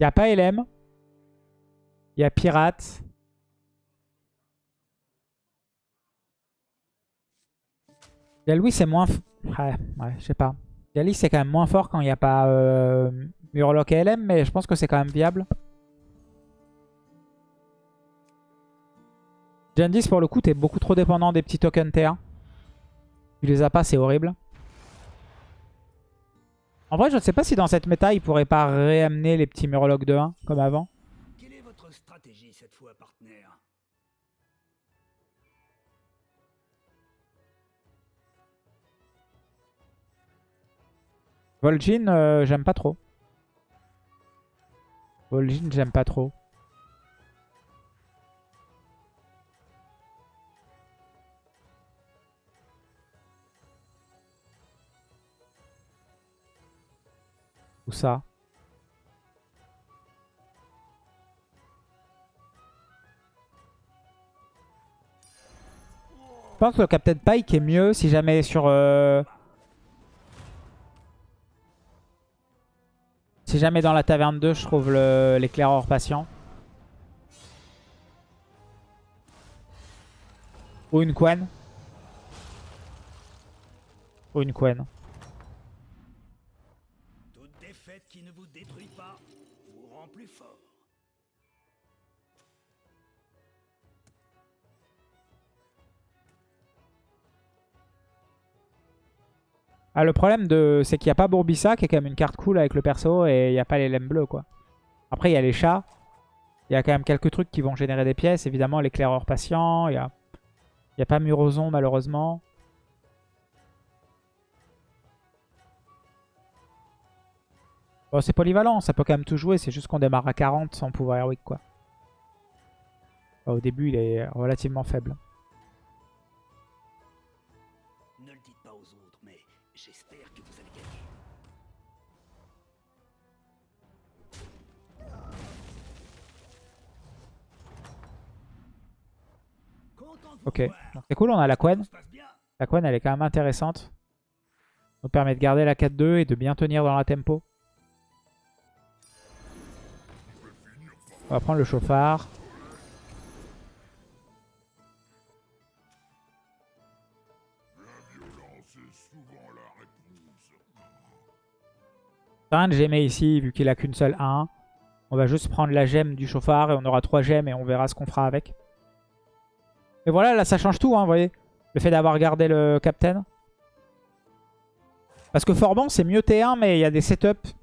Il n'y a pas LM. Il y a Pirate. Galwi, c'est moins... Ouais, ouais, je sais pas. Gali, c'est quand même moins fort quand il n'y a pas euh, Murloc et LM, mais je pense que c'est quand même viable. 10, pour le coup, t'es beaucoup trop dépendant des petits tokens T1. Tu les as pas, c'est horrible. En vrai, je ne sais pas si dans cette méta, il pourrait pas réamener les petits Murlocs de 1 comme avant. Quelle est votre stratégie cette fois, partenaire? Vol'jin, euh, j'aime pas trop. Vol'jin, j'aime pas trop. Ça Je pense que le Captain Pike est mieux si jamais sur... euh, Si jamais dans la taverne 2, je trouve l'éclaireur patient. Ou une Quen. Ou une Quen. Toute défaite qui ne vous détruit pas vous Ah, le problème, de... c'est qu'il n'y a pas Bourbissa, qui est quand même une carte cool avec le perso, et il n'y a pas les lemmes bleus, quoi. Après, il y a les chats. Il y a quand même quelques trucs qui vont générer des pièces. Évidemment, l'éclaireur patient. Il n'y a... y a pas Muroson, malheureusement. Bon, c'est polyvalent, ça peut quand même tout jouer. C'est juste qu'on démarre à 40 sans pouvoir héroïque, quoi. Enfin, au début, il est relativement faible. Ne le dites pas aux autres, mais j'espère que vous allez gagner. Ok, c'est cool, on a la Quen. La Quen, elle est quand même intéressante. Ça nous permet de garder la 4-2 et de bien tenir dans la tempo. On va prendre le chauffard. Un de gemmer ici, vu qu'il a qu'une seule 1. On va juste prendre la gemme du chauffard et on aura 3 gemmes et on verra ce qu'on fera avec. Et voilà, là ça change tout, hein, vous voyez. Le fait d'avoir gardé le captain. Parce que Forban, c'est mieux T1, mais il y a des setups.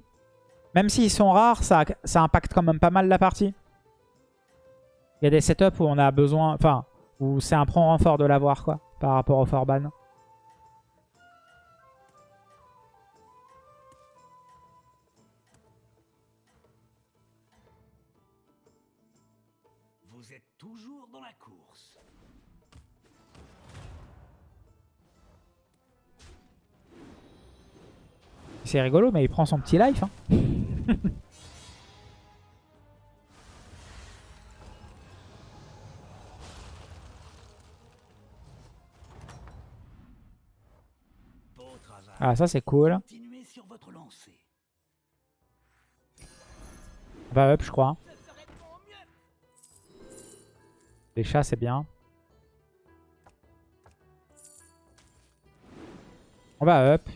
Même s'ils sont rares, ça, ça impacte quand même pas mal la partie. Il y a des setups où on a besoin... Enfin, où c'est un prend renfort de l'avoir, quoi. Par rapport au Forban. Vous êtes toujours dans la course. C'est rigolo, mais il prend son petit life. Hein. Ah, ça c'est cool. Va up, je crois. Les chats, c'est bien. On va up.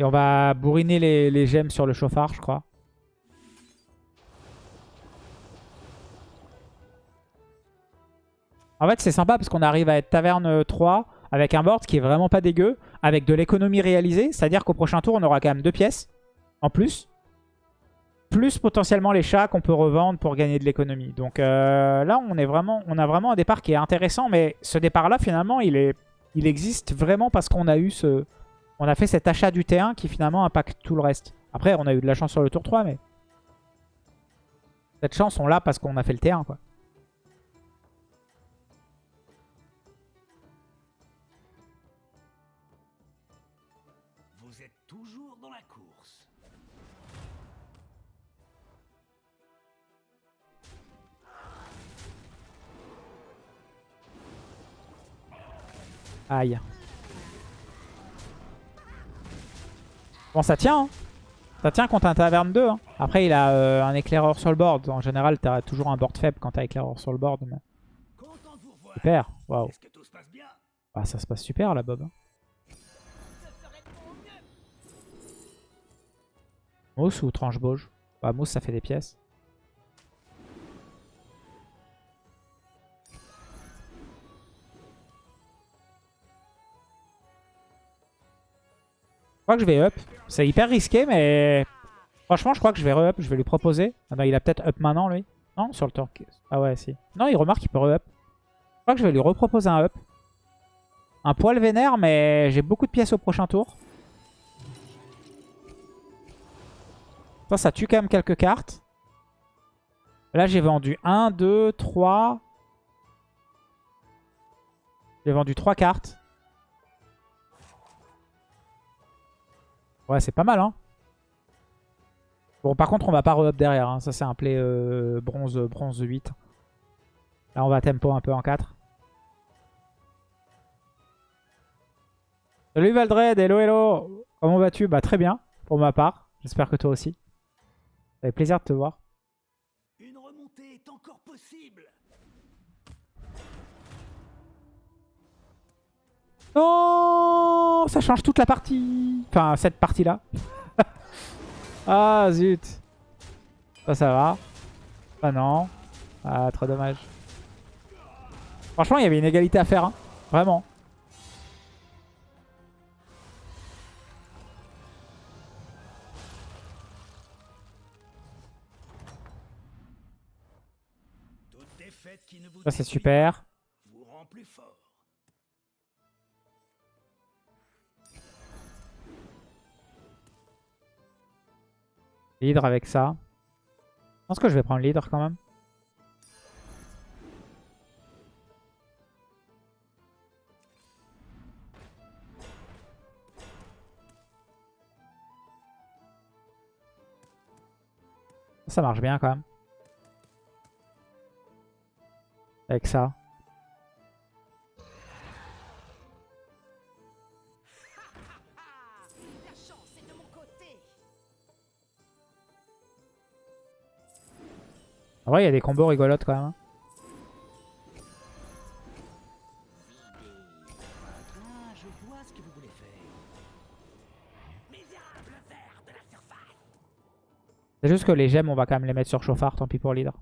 Et on va bourriner les, gemmes sur le chauffard, je crois. En fait, c'est sympa parce qu'on arrive à être taverne 3 avec un board qui est vraiment pas dégueu, avec de l'économie réalisée. C'est-à-dire qu'au prochain tour, on aura quand même deux pièces en plus. Plus potentiellement les chats qu'on peut revendre pour gagner de l'économie. Donc euh, là, on, est vraiment, a vraiment un départ qui est intéressant. Mais ce départ-là, finalement, il existe vraiment parce qu'on a eu ce... On a fait cet achat du T1 qui finalement impacte tout le reste. Après, on a eu de la chance sur le tour 3, mais... Cette chance, on l'a parce qu'on a fait le T1, quoi. Vous êtes toujours dans la course. Aïe. Bon, ça tient, hein Ça tient contre un taverne 2. hein. Après, il a euh, un éclaireur sur le board. En général, t'as toujours un board faible quand t'as éclaireur sur le board. mais-. Super. Waouh. Bah, ça se passe super là, Bob. Mousse ou tranche bauge Bah, mousse, ça fait des pièces. Crois que je vais up. C'est hyper risqué, mais franchement, je crois que je vais re-up. Je vais lui proposer. Ah non, il a peut-être up maintenant, lui. Non, sur le tour. Ah ouais, si. Non, il remarque qu'il peut re-up. Je crois que je vais lui reproposer un up. Un poil vénère, mais j'ai beaucoup de pièces au prochain tour. Ça, ça tue quand même quelques cartes. Là, j'ai vendu 1, 2, 3. J'ai vendu 3 cartes. Ouais, c'est pas mal, hein. Bon, par contre, on va pas re-up derrière. hein. Ça, c'est un play euh, bronze, bronze 8. Là, on va tempo un peu en 4. Salut Valdred, hello hello Comment vas-tu? Bah très bien, pour ma part. J'espère que toi aussi. Ça fait plaisir de te voir. Une remontée est encore possible. Non Ça change toute la partie Enfin, cette partie-là. ah, zut Ça, ça va. Ah non. Ah, trop dommage. Franchement, il y avait une égalité à faire. hein. Vraiment. Ça, c'est super. Leader avec ça. Je pense que je vais prendre leader quand même. Ça marche bien quand même. Avec ça. En vrai, il y a des combos rigolotes quand même. hein. C'est juste que les gemmes, on va quand même les mettre sur chauffard. Tant pis pour leader.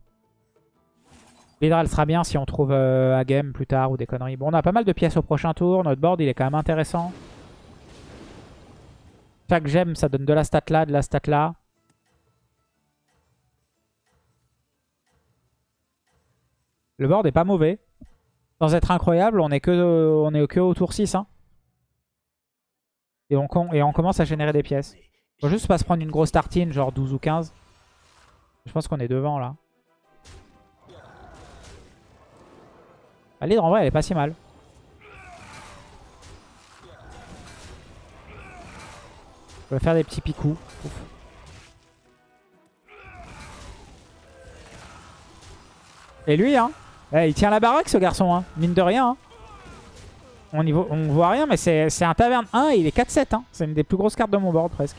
Leader, elle sera bien si on trouve euh, à game plus tard ou des conneries. Bon, on a pas mal de pièces au prochain tour. Notre board, il est quand même intéressant. Chaque gemme, ça donne de la stat là, de la stat là. Le board est pas mauvais. Sans être incroyable, on est que, est au tour 6. hein. Et, on, et on commence à générer des pièces. Faut juste pas se prendre une grosse tartine, genre 12 ou 15. Je pense qu'on est devant là. La leader en vrai elle est pas si mal. On va faire des petits picous. Et lui hein, eh, il tient la baraque ce garçon hein, mine de rien. hein. On, y voit rien mais c'est un taverne 1 et il est 4-7 hein. C'est une des plus grosses cartes de mon board presque.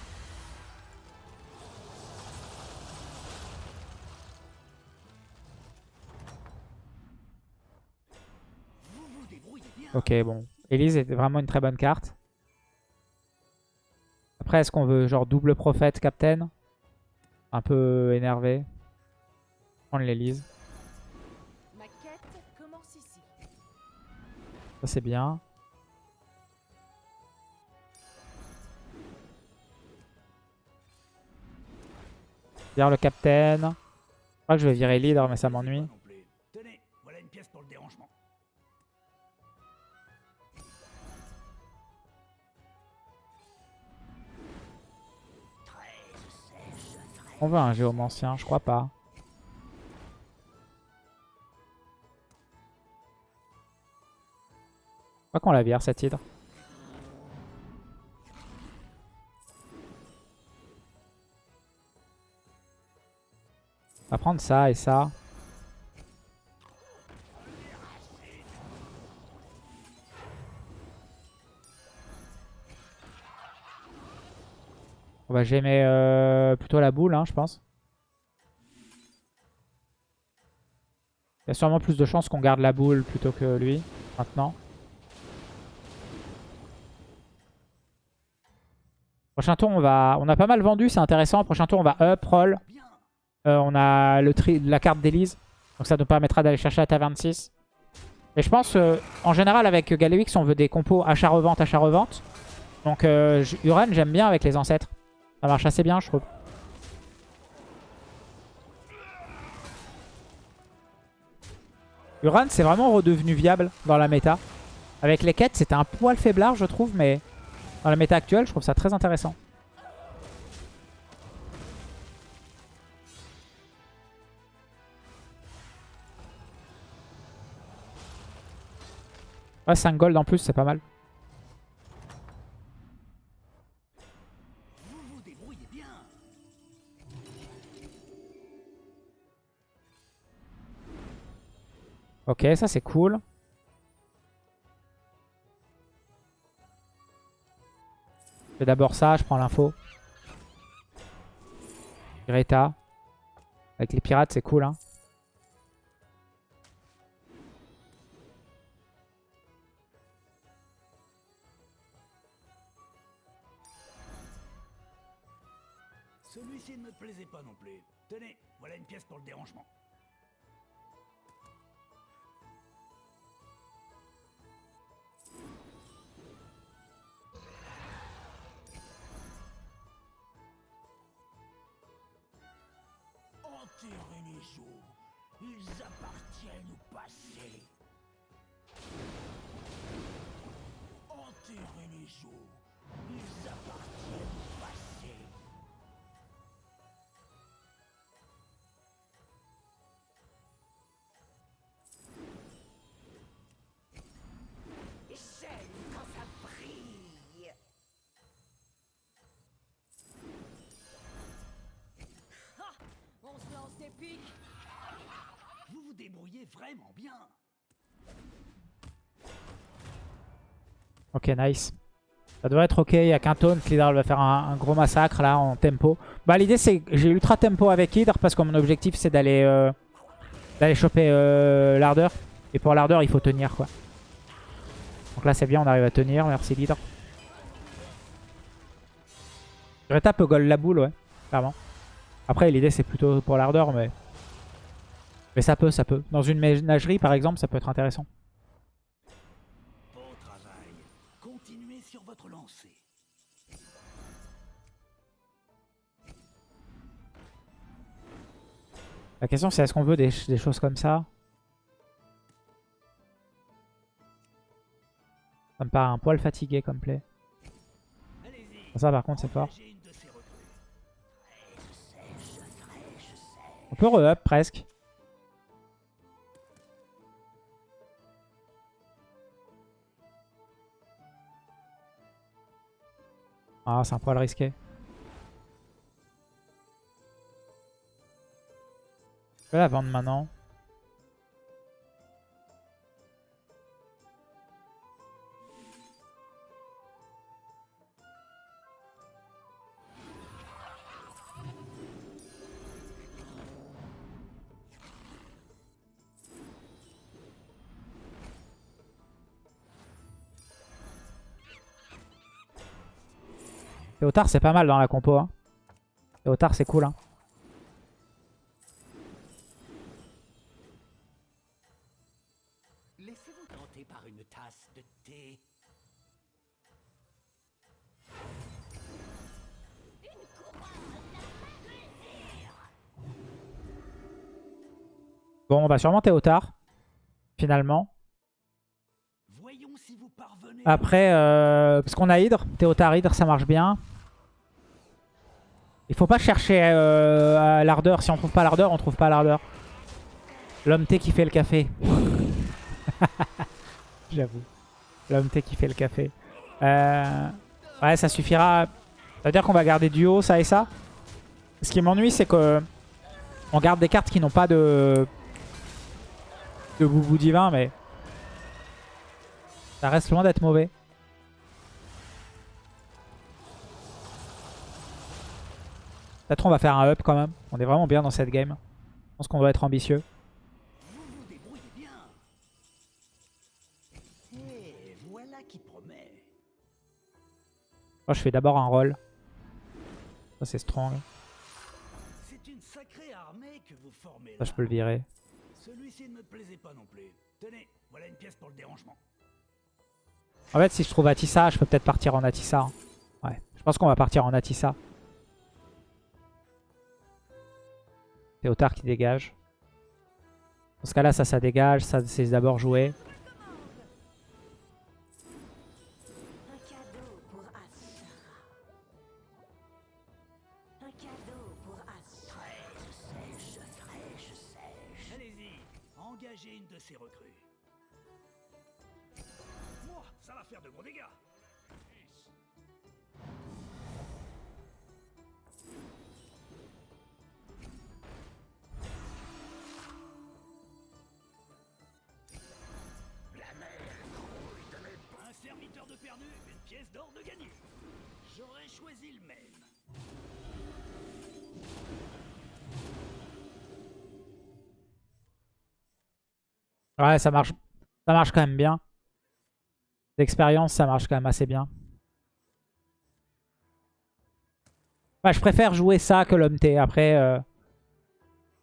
Ok, bon. Elise était vraiment une très bonne carte. Après, est-ce qu'on veut genre double prophète captain Un peu énervé. Prendre l'Elise. Ça, c'est bien. Vire le captain. Je crois que je vais virer leader, mais ça m'ennuie. On veut un géomancien, je crois pas. Crois qu'on la vire cette hydre. On va prendre ça et ça. On va gémer euh, plutôt la boule, hein, je pense. Il y a sûrement plus de chances qu'on garde la boule plutôt que lui, maintenant. Prochain tour, on va, on a pas mal vendu, c'est intéressant. Prochain tour, on va up, roll. Euh, on a la carte d'Elise. Donc ça nous permettra d'aller chercher la taverne 6. Et je pense, euh, en général, avec Galewix, on veut des compos achat-revente, achat-revente. Donc euh, Uran, j'aime bien avec les ancêtres. Ça marche assez bien, je trouve. Uran, c'est vraiment redevenu viable dans la méta. Avec les quêtes, c'était un poil faiblard, je trouve, mais dans la méta actuelle, je trouve ça très intéressant. Ouais, 5 gold en plus, c'est pas mal. Ok, ça c'est cool. Fais d'abord ça, je prends l'info. Greta. Avec les pirates, c'est cool. Hein. Celui-ci ne me plaisait pas non plus. Tenez, voilà une pièce pour le dérangement. Se lance des pics. Vous vous débrouillez vraiment bien. Ok, nice. Ça devrait être ok. Il n'y a qu'un taunt. L'Hydra va faire un, un gros massacre là en tempo. Bah, l'idée c'est que j'ai ultra tempo avec Hydra parce que mon objectif c'est d'aller euh, d'aller choper euh, l'ardeur. Et pour l'ardeur, il faut tenir quoi. Donc là, c'est bien. On arrive à tenir. Merci l'Hydra. Greta peut goal la boule, ouais. Clairement. Après, l'idée c'est plutôt pour l'ardeur, mais. Mais ça peut, ça peut. Dans une ménagerie par exemple, ça peut être intéressant. Beau travail. Continuez sur votre lancée. La question c'est est-ce qu'on veut des, des choses comme ça? Ça me paraît un poil fatigué comme play. Ça par contre c'est fort. Peut re-up presque. Ah c'est un poil risqué. Je vais la vendre maintenant. Théotard c'est pas mal dans la compo. Hein. Théotard c'est cool. Hein. Laissez-vous tenter par une tasse de thé. Bon on va sûrement Théotard. Finalement. Voyons si vous parvenez. Après, euh, parce qu'on a Hydre, Théotard Hydre, ça marche bien. Il faut pas chercher euh, l'ardeur. Si on trouve pas l'ardeur, on trouve pas l'ardeur. L'homme T qui fait le café. J'avoue. L'homme T qui fait le café. Euh, ouais, ça suffira. Ça veut dire qu'on va garder duo, ça et ça. Ce qui m'ennuie, c'est que on garde des cartes qui n'ont pas de de boubou divin, mais ça reste loin d'être mauvais. Peut-être on va faire un up quand même. On est vraiment bien dans cette game. Je pense qu'on doit être ambitieux. Moi, je fais d'abord un roll. Ça, c'est strong. Une sacrée armée que vous formez Ça, je peux le virer. Celui-ci ne me plaisait pas non plus. Tenez, voilà une pièce pour le dérangement. En fait, si je trouve Atissa, je peux peut-être partir en Atissa. hein. Ouais, je pense qu'on va partir en Atissa. Théotard qui dégage. Dans ce cas-là, ça, ça dégage. Ça, c'est d'abord joué. Engagez une de ces recrues. Moi, ça va faire de gros dégâts. De gagné. J'aurais choisi le même. Ouais, ça marche, ça marche quand même bien. L'expérience, ça marche quand même assez bien. Ouais, je préfère jouer ça que l'homme T. Après, euh,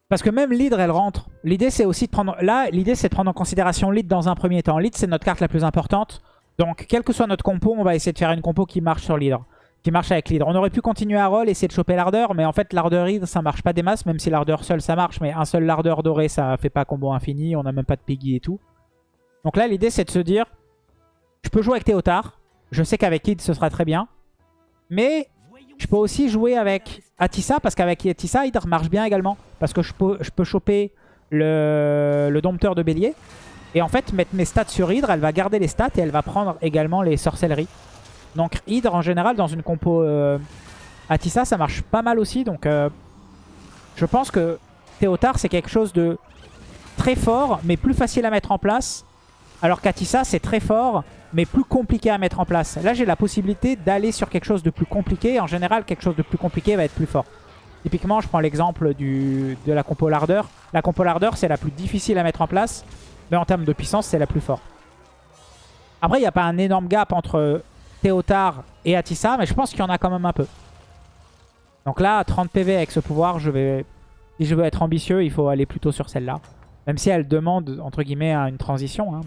parce que même l'hydre, elle rentre. L'idée, c'est aussi de prendre... Là, l'idée, c'est de prendre en considération l'hydre dans un premier temps. L'hydre, c'est notre carte la plus importante. Donc, quel que soit notre compo, on va essayer de faire une compo qui marche sur l'hydre. Qui marche avec l'hydre. On aurait pu continuer à roll, essayer de choper l'ardeur. Mais en fait, l'ardeur hydre, ça marche pas des masses. Même si l'ardeur seul, ça marche. Mais un seul l'ardeur doré, ça fait pas combo infini. On a même pas de piggy et tout. Donc là, l'idée, c'est de se dire... Je peux jouer avec Théotard. Je sais qu'avec Hydre, ce sera très bien. Mais je peux aussi jouer avec Atissa, parce qu'avec Atissa, Hydre marche bien également. Parce que je peux, choper le dompteur de bélier. Et en fait, mettre mes stats sur Hydre, elle va garder les stats et elle va prendre également les sorcelleries. Donc Hydre, en général, dans une compo euh, Atissa, ça marche pas mal aussi. Donc euh, je pense que Théotard, c'est quelque chose de très fort, mais plus facile à mettre en place. Alors qu'Atissa, c'est très fort, mais plus compliqué à mettre en place. Là, j'ai la possibilité d'aller sur quelque chose de plus compliqué. En général, quelque chose de plus compliqué va être plus fort. Typiquement, je prends l'exemple de la compo Lardeur. La compo Lardeur, c'est la plus difficile à mettre en place, mais en termes de puissance, c'est la plus forte. Après, il n'y a pas un énorme gap entre Théotard et Atissa, mais je pense qu'il y en a quand même un peu. Donc là, 30 PV avec ce pouvoir, je vais... si je veux être ambitieux, il faut aller plutôt sur celle-là. Même si elle demande, entre guillemets, une transition. hein.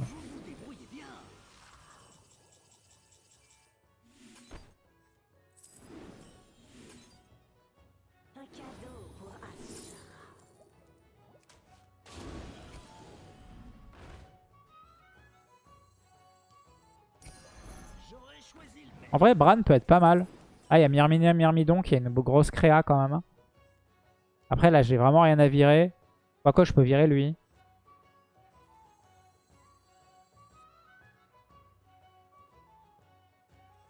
En vrai, Bran peut être pas mal. Ah, il y a Myrmina Myrmidon qui est une grosse créa quand même. Après, là, j'ai vraiment rien à virer. Quoi je peux virer lui.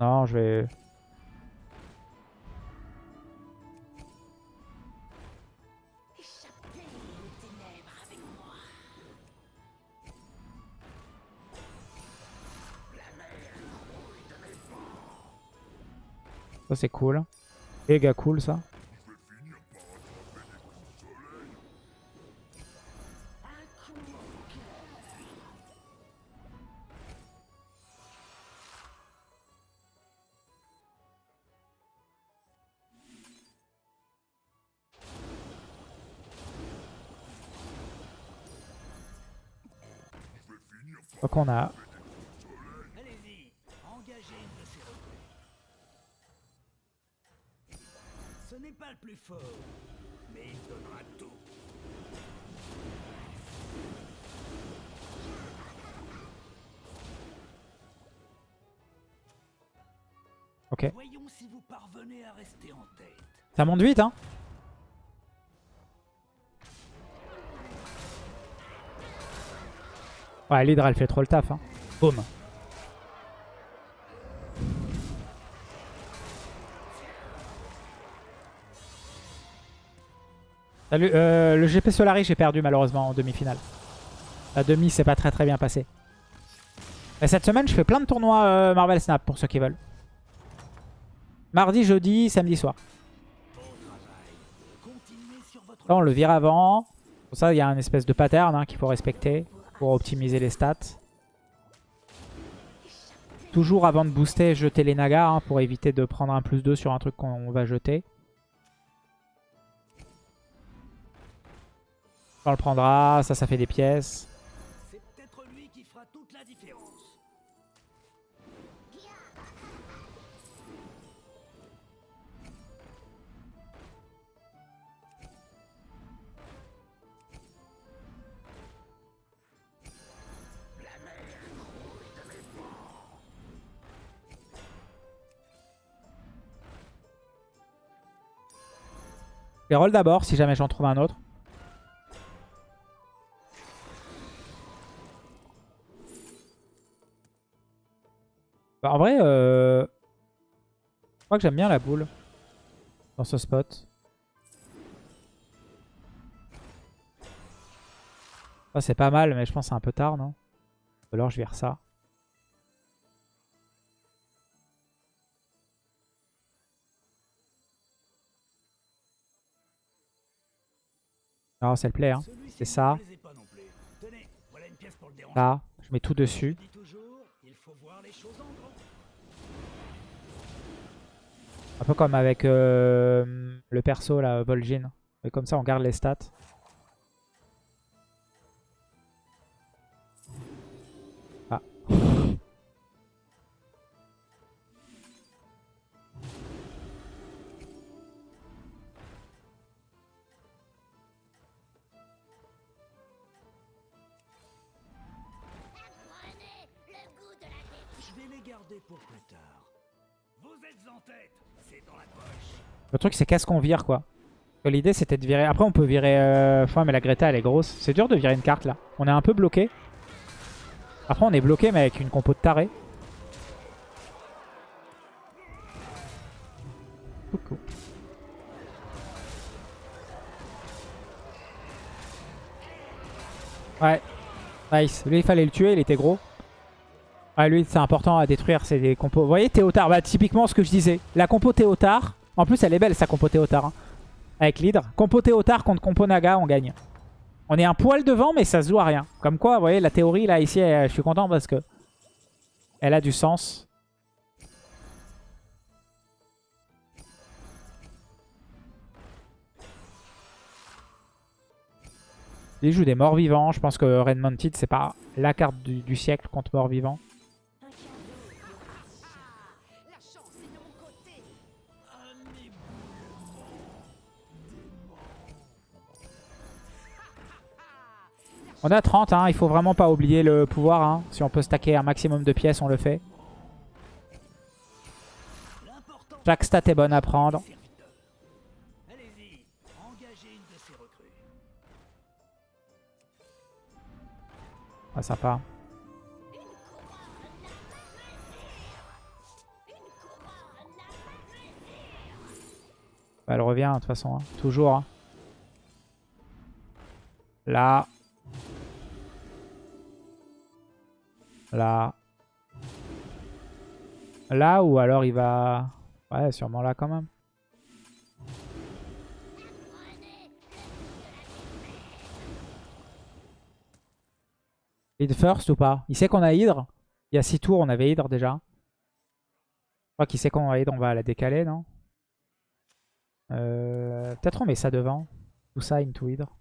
Non, je vais... Ça, c'est cool. Méga cool, ça. Donc, on a... Ce n'est pas le plus fort, mais il donnera tout. Ok. Voyons si vous parvenez à rester en tête. Ça monte vite, hein Ouais, l'Hydra, elle fait trop le taf. Hein. Boum. Salut, euh, le GP Solari, j'ai perdu malheureusement en demi-finale. La demi, c'est pas très très bien passé. Mais cette semaine, je fais plein de tournois euh, Marvel Snap pour ceux qui veulent. Mardi, jeudi, samedi soir. Ça, on le vire avant. Pour ça, il y a un espèce de pattern hein, qu'il faut respecter pour optimiser les stats. Toujours avant de booster, jeter les nagas hein, pour éviter de prendre un plus 2 sur un truc qu'on va jeter. On le prendra, ça, ça fait des pièces. C'est peut-être lui qui fera toute la différence. Je les roll d'abord si jamais j'en trouve un autre. Bah, en vrai, euh... je crois que j'aime bien la boule dans ce spot. Ça c'est pas mal, mais je pense que c'est un peu tard, non? Ou alors je vire ça. Non, c'est le play, hein. C'est ça. Tenez, voilà une pièce pour le. Là, je mets tout dessus. Je dis toujours, il faut voir les choses en Un peu comme avec euh, le perso, là, Vol'jin. Et comme ça, on garde les stats. Ah. Je vais les garder pour plus tard. Vous êtes en tête, Le truc, c'est qu'est-ce qu'on vire, quoi. L'idée, c'était de virer... Après, on peut virer... Euh... Enfin, mais la Greta, elle est grosse. C'est dur de virer une carte, là. On est un peu bloqué. Après, on est bloqué, mais avec une compo de taré. Coucou. Ouais. Nice. Lui, il fallait le tuer, il était gros. Ouais, lui, c'est important à détruire, c'est des compos. Vous voyez, Théotard, bah, typiquement ce que je disais. La compo Théotard, en plus, elle est belle, sa compo Théotard. hein, avec l'hydre. Compo Théotard contre compo Naga, on gagne. On est un poil devant, mais ça se joue à rien. Comme quoi, vous voyez, la théorie, là, ici, je suis content parce que elle a du sens. Il joue des morts vivants. Je pense que Red Mounted, c'est pas la carte du siècle contre morts vivants. On à 30, hein. il faut vraiment pas oublier le pouvoir. hein. Si on peut stacker un maximum de pièces, on le fait. Chaque stat est bonne à prendre. Ah, sympa. Bah, elle revient de toute façon, hein. toujours. hein. Là. Là. Là ou alors il va... Ouais, sûrement là quand même. Hydre first ou pas? Il sait qu'on a Hydre? Il y a 6 tours, on avait Hydre déjà. Je crois qu'il sait qu'on a Hydre, on va la décaler, non? Euh, Peut-être on met ça devant. Tout ça into Hydre.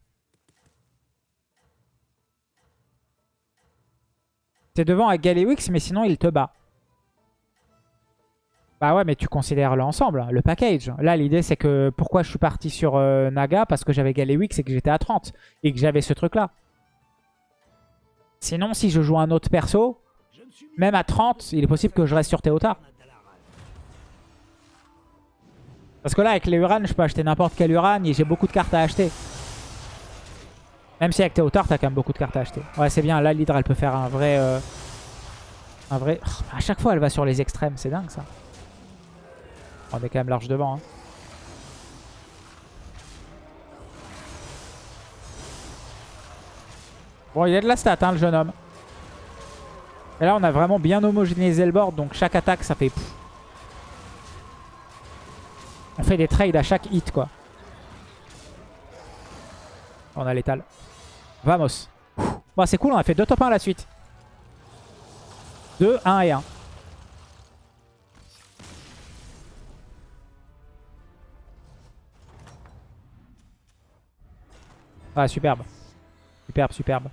T'es devant avec Galewix, mais sinon il te bat. Bah ouais, mais tu considères l'ensemble, le package. Là, l'idée, c'est que pourquoi je suis parti sur euh, Naga? Parce que j'avais Galewix et que j'étais à 30. Et que j'avais ce truc-là. Sinon, si je joue un autre perso, même à 30, il est possible que je reste sur. Dalaran. Parce que là, avec les Uran, je peux acheter n'importe quel Uran et j'ai beaucoup de cartes à acheter. Même si avec Théotard, t'as quand même beaucoup de cartes à acheter. Ouais, c'est bien. Là, l'Hydre, elle peut faire un vrai... euh, Un vrai... Oh, à chaque fois, elle va sur les extrêmes. C'est dingue, ça. On est quand même large devant. hein. Bon, il a de la stat, hein, le jeune homme. Et là, on a vraiment bien homogénéisé le board. Donc, chaque attaque, ça fait... On fait des trades à chaque hit, quoi. On a l'étal. Vamos. Bon, c'est cool, on a fait deux top 1 à la suite. 2, 1 et 1. Ah, superbe. Superbe, superbe.